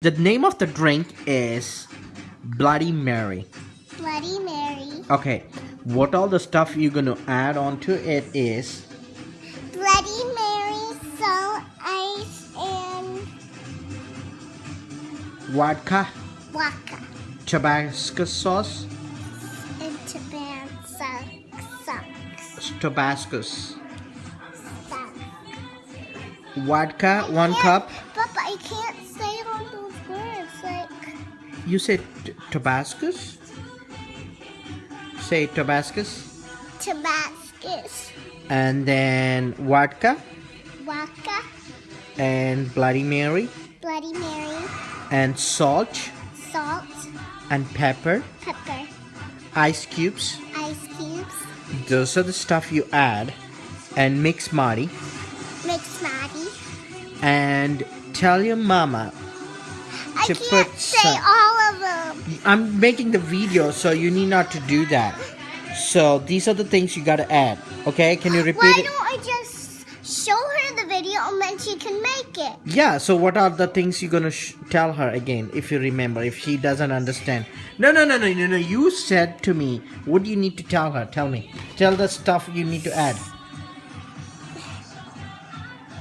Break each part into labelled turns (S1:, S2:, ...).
S1: The name of the drink is Bloody Mary.
S2: Bloody Mary.
S1: Okay, what all the stuff you're gonna add onto it is
S2: Bloody Mary, salt, ice, and
S1: vodka,
S2: vodka.
S1: Tabasco sauce,
S2: And Tabasco socks.
S1: Tabasco, vodka, one cup. You said t- Say Tabascos.
S2: Tabascus.
S1: And then vodka
S2: Vodka.
S1: and Bloody Mary
S2: Bloody Mary.
S1: and salt
S2: Salt.
S1: and pepper,
S2: Pepper.
S1: ice cubes.
S2: Ice cubes.
S1: Those are the stuff you add and mix Marty
S2: Mix Maddie.
S1: and tell your mama
S2: I
S1: To
S2: can't
S1: put
S2: say
S1: some-
S2: all of them.
S1: I'm making the video so you need not to do that. So these are the things you gotta add. Okay, can you repeat
S2: Why
S1: it?
S2: don't I just show her the video and then she can make it?
S1: Yeah, so what are the things you're gonna sh- tell her again if you remember, if she doesn't understand? No, no, no, no, no, no. You said to me, what do you need to tell her? Tell me. Tell the stuff you need to add.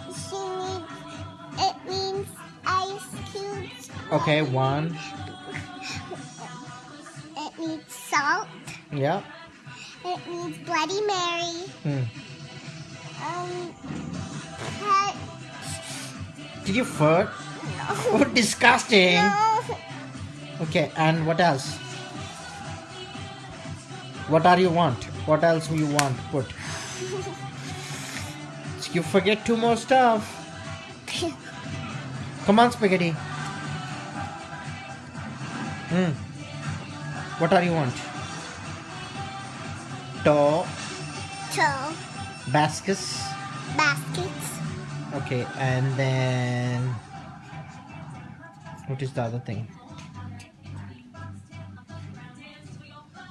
S2: She needs, it means ice cubes.
S1: Okay, one.
S2: It needs salt.
S1: Yeah.
S2: It needs Bloody Mary.
S1: Hmm.
S2: Um, pet.
S1: Did you fart? No. Oh, disgusting.
S2: No.
S1: Okay, and what else? What are you want? What else do you want put? You forget two more stuff. Come on, spaghetti. Hmm. What are you want? To
S2: Toe.
S1: baskets.
S2: Baskets.
S1: Okay, and then what is the other thing?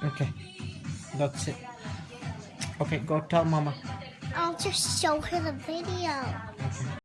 S1: Okay, that's it. Okay, go tell mama.
S2: I'll just show her the video.